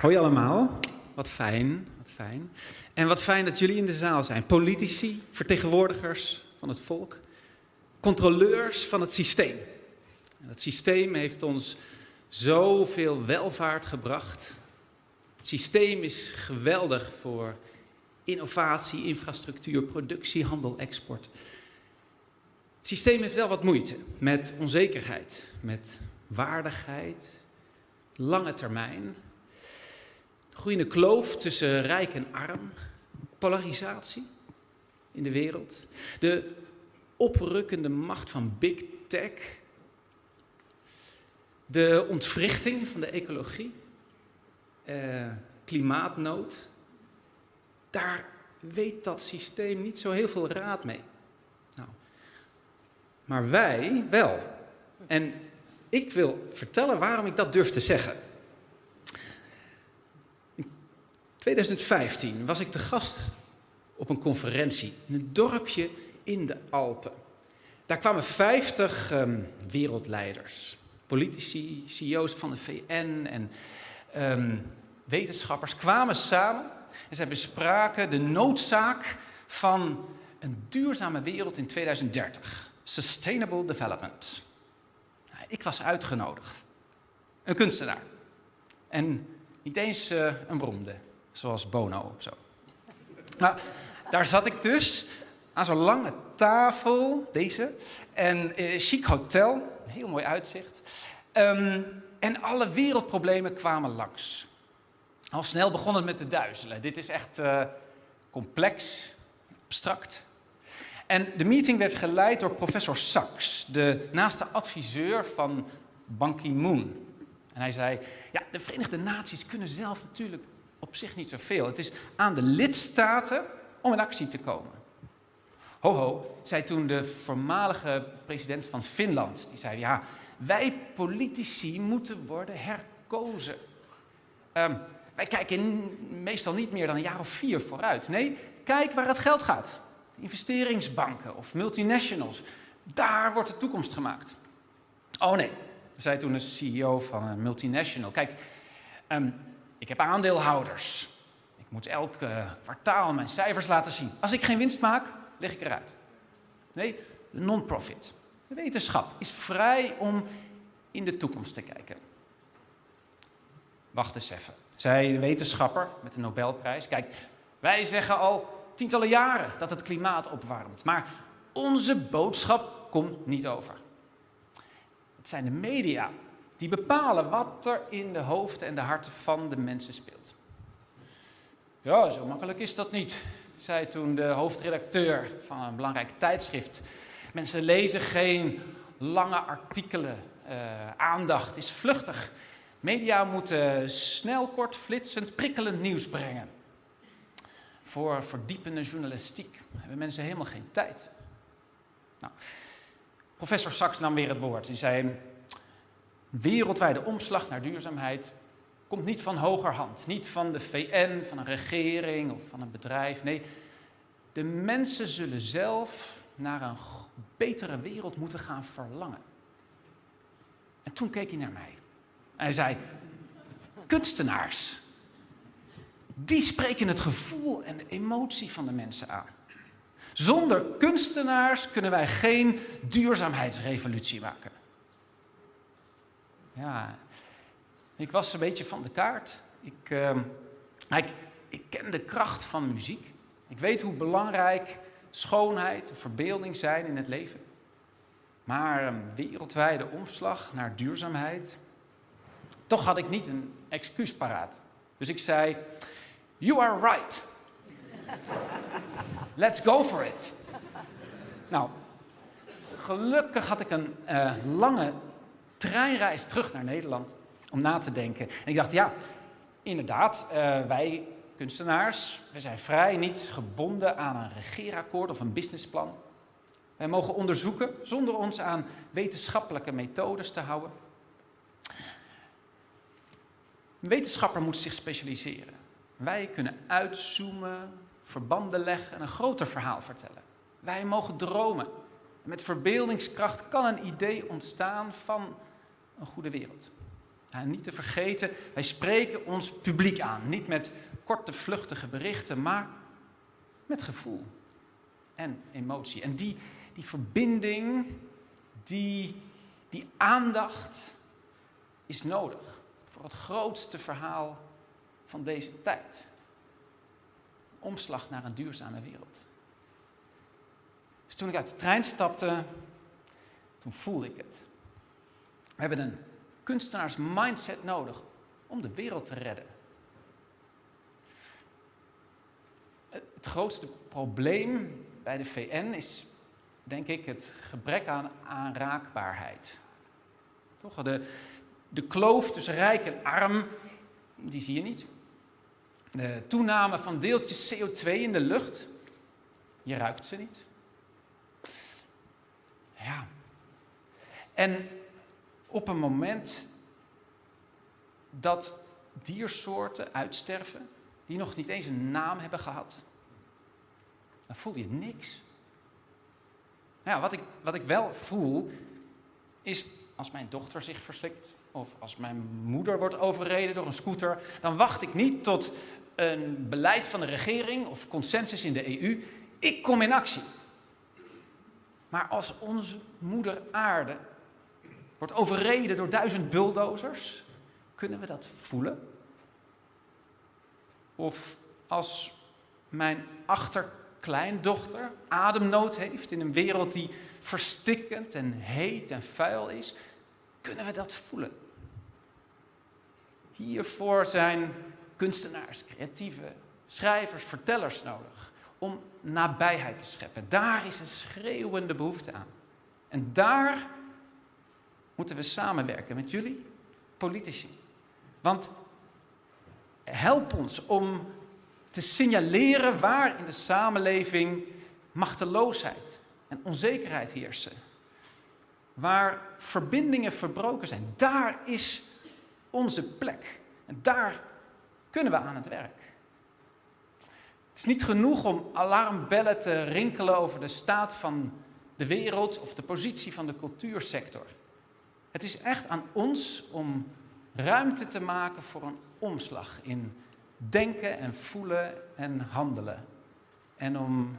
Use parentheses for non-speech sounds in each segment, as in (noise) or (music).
Hoi allemaal, wat fijn, wat fijn. En wat fijn dat jullie in de zaal zijn. Politici, vertegenwoordigers van het volk, controleurs van het systeem. En systeem heeft ons zoveel welvaart gebracht. Het systeem is geweldig voor innovatie, infrastructuur, productie, handel, export. Het systeem heeft wel wat moeite met onzekerheid, met waardigheid, lange termijn, groeiende kloof tussen rijk en arm, polarisatie in de wereld, de oprukkende macht van big tech, de ontwrichting van de ecologie, eh, klimaatnood. Daar weet dat systeem niet zo heel veel raad mee. Nou, maar wij wel. En ik wil vertellen waarom ik dat durf te zeggen. In 2015 was ik te gast op een conferentie in een dorpje in de Alpen. Daar kwamen 50 um, wereldleiders, politici, CEO's van de VN en um, wetenschappers kwamen samen en zij bespraken de noodzaak van een duurzame wereld in 2030. Sustainable Development. Ik was uitgenodigd. Een kunstenaar. En niet eens uh, een beroemde, zoals Bono of zo. Nou, daar zat ik dus aan zo'n lange tafel, deze, en uh, chic hotel, heel mooi uitzicht. Um, en alle wereldproblemen kwamen langs. Al snel begon het met te duizelen. Dit is echt uh, complex, abstract. En de meeting werd geleid door professor Sachs, de naaste adviseur van Ban Ki-moon. En hij zei, ja, de Verenigde Naties kunnen zelf natuurlijk op zich niet zoveel. Het is aan de lidstaten om in actie te komen. Ho ho, zei toen de voormalige president van Finland. Die zei, ja, wij politici moeten worden herkozen. Um, wij kijken meestal niet meer dan een jaar of vier vooruit. Nee, kijk waar het geld gaat. Investeringsbanken of multinationals. Daar wordt de toekomst gemaakt. Oh nee, zei toen een CEO van een multinational. Kijk, um, ik heb aandeelhouders. Ik moet elk uh, kwartaal mijn cijfers laten zien. Als ik geen winst maak, leg ik eruit. Nee, de non-profit. De wetenschap is vrij om in de toekomst te kijken. Wacht eens even, zei de wetenschapper met de Nobelprijs. Kijk, wij zeggen al tientallen jaren dat het klimaat opwarmt, maar onze boodschap komt niet over. Het zijn de media die bepalen wat er in de hoofden en de harten van de mensen speelt. Ja, zo makkelijk is dat niet, zei toen de hoofdredacteur van een belangrijk tijdschrift. Mensen lezen geen lange artikelen. Uh, aandacht is vluchtig. Media moeten snel, kort, flitsend, prikkelend nieuws brengen. Voor verdiepende journalistiek hebben mensen helemaal geen tijd. Nou, professor Sachs nam weer het woord. Hij zei, wereldwijde omslag naar duurzaamheid komt niet van hogerhand. Niet van de VN, van een regering of van een bedrijf. Nee, de mensen zullen zelf naar een betere wereld moeten gaan verlangen. En toen keek hij naar mij. En hij zei, kunstenaars, die spreken het gevoel en de emotie van de mensen aan. Zonder kunstenaars kunnen wij geen duurzaamheidsrevolutie maken. Ja, ik was een beetje van de kaart. Ik, uh, ik, ik ken de kracht van muziek. Ik weet hoe belangrijk schoonheid en verbeelding zijn in het leven. Maar een wereldwijde omslag naar duurzaamheid. Toch had ik niet een excuus paraat. Dus ik zei: You are right. (laughs) Let's go for it. Nou, gelukkig had ik een uh, lange treinreis terug naar Nederland om na te denken. En ik dacht, ja, inderdaad, uh, wij kunstenaars, we zijn vrij niet gebonden aan een regeerakkoord of een businessplan. Wij mogen onderzoeken zonder ons aan wetenschappelijke methodes te houden. Een wetenschapper moet zich specialiseren. Wij kunnen uitzoomen, verbanden leggen en een groter verhaal vertellen. Wij mogen dromen. Met verbeeldingskracht kan een idee ontstaan van een goede wereld. En niet te vergeten, wij spreken ons publiek aan. Niet met korte, vluchtige berichten, maar met gevoel en emotie. En die, die verbinding, die, die aandacht is nodig voor het grootste verhaal van deze tijd. Omslag naar een duurzame wereld. Dus toen ik uit de trein stapte, toen voelde ik het. We hebben een kunstenaars mindset nodig om de wereld te redden. Het grootste probleem bij de VN is, denk ik, het gebrek aan aanraakbaarheid. Toch? De, de kloof tussen rijk en arm, die zie je niet. De toename van deeltjes CO2 in de lucht, je ruikt ze niet. Ja. En op een moment dat diersoorten uitsterven, die nog niet eens een naam hebben gehad, dan voel je niks. Wat, ik, wat ik wel voel, is als mijn dochter zich verslikt, of als mijn moeder wordt overreden door een scooter, dan wacht ik niet tot een beleid van de regering of consensus in de EU. Ik kom in actie. Maar als onze moeder aarde wordt overreden door duizend bulldozers, kunnen we dat voelen? Of als mijn achterkleindochter ademnood heeft in een wereld die verstikkend en heet en vuil is, kunnen we dat voelen? Hiervoor zijn kunstenaars, creatieve schrijvers, vertellers nodig om nabijheid te scheppen. Daar is een schreeuwende behoefte aan. En daar moeten we samenwerken met jullie, politici. Want help ons om te signaleren waar in de samenleving machteloosheid en onzekerheid heersen. Waar verbindingen verbroken zijn. Daar is onze plek. En daar kunnen we aan het werk. Het is niet genoeg om alarmbellen te rinkelen over de staat van de wereld of de positie van de cultuursector. Het is echt aan ons om ruimte te maken voor een omslag in denken en voelen en handelen. En om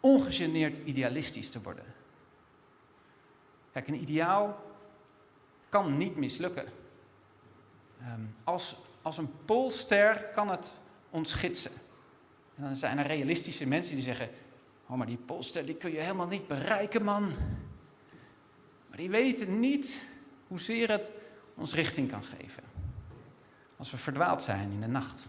ongegeneerd idealistisch te worden. Kijk, een ideaal kan niet mislukken. Ehm, als, als een poolster kan het ons gidsen. En dan zijn er realistische mensen die zeggen: Oh, maar die poolster die kun je helemaal niet bereiken, man. Maar die weten niet hoezeer het ons richting kan geven. Als we verdwaald zijn in de nacht.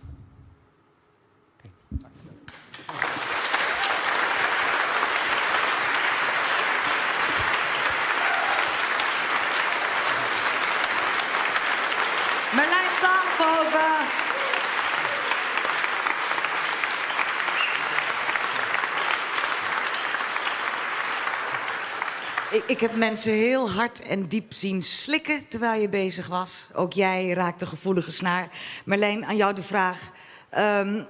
Ik, ik heb mensen heel hard en diep zien slikken terwijl je bezig was. Ook jij raakte gevoelige snaar. Marleen, aan jou de vraag. Um,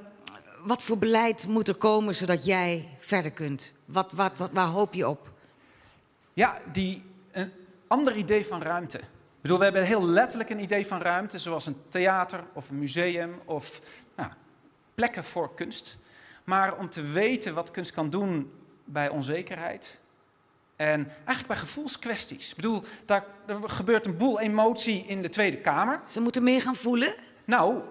wat voor beleid moet er komen zodat jij verder kunt? Wat, wat, wat, waar hoop je op? Ja, die, een ander idee van ruimte. Ik bedoel, we hebben heel letterlijk een idee van ruimte, zoals een theater of een museum of nou, plekken voor kunst. Maar om te weten wat kunst kan doen bij onzekerheid, en eigenlijk bij gevoelskwesties. Ik bedoel, daar, er gebeurt een boel emotie in de Tweede Kamer. Ze moeten meer gaan voelen? Nou,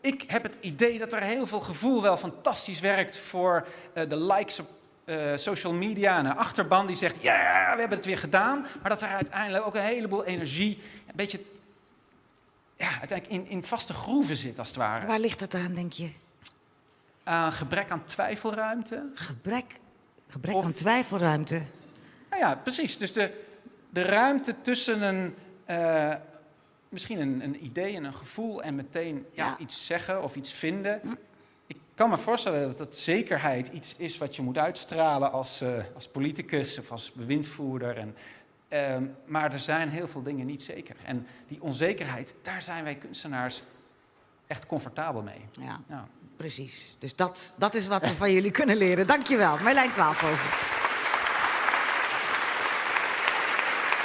ik heb het idee dat er heel veel gevoel wel fantastisch werkt voor uh, de likes op uh, social media en een achterban die zegt, ja, we hebben het weer gedaan. Maar dat er uiteindelijk ook een heleboel energie, een beetje, ja, uiteindelijk in, in vaste groeven zit als het ware. Waar ligt dat aan, denk je? Uh, gebrek aan twijfelruimte. Gebrek, gebrek of, aan twijfelruimte? Ja, precies. Dus de, de ruimte tussen een, uh, misschien een, een, idee en een gevoel en meteen ja, ja. iets zeggen of iets vinden. Hm. Ik kan me voorstellen dat dat zekerheid iets is wat je moet uitstralen als, uh, als politicus of als bewindvoerder. En, uh, maar er zijn heel veel dingen niet zeker. En die onzekerheid, daar zijn wij kunstenaars echt comfortabel mee. Ja, ja. precies. Dus dat, dat is wat we van jullie kunnen leren. Dankjewel. Marlijn Twaalfhoven.